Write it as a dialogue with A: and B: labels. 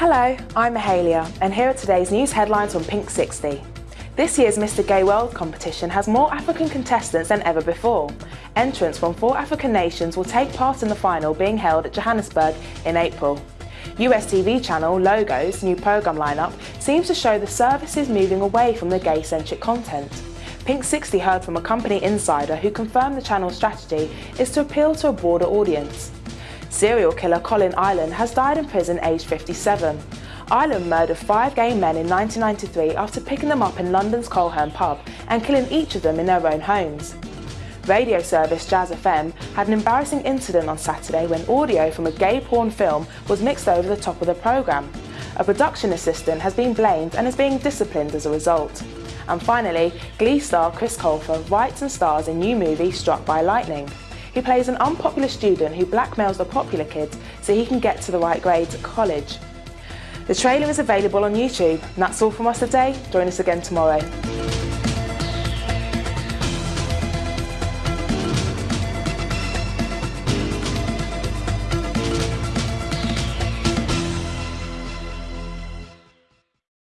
A: Hello, I'm Mahalia and here are today's news headlines on Pink 60. This year's Mr Gay World competition has more African contestants than ever before. Entrants from four African nations will take part in the final being held at Johannesburg in April. US TV channel Logo's new programme lineup seems to show the service is moving away from the gay-centric content. Pink 60 heard from a company insider who confirmed the channel's strategy is to appeal to a broader audience. Serial killer Colin Ireland has died in prison aged 57. Ireland murdered five gay men in 1993 after picking them up in London's Coleherne pub and killing each of them in their own homes. Radio service Jazz FM had an embarrassing incident on Saturday when audio from a gay porn film was mixed over the top of the programme. A production assistant has been blamed and is being disciplined as a result. And finally, Glee star Chris Colfer writes and stars in new movie Struck by Lightning. He plays an unpopular student who blackmails the popular kids so he can get to the right grades at college. The trailer is available on YouTube. And that's all from us today. Join us again tomorrow.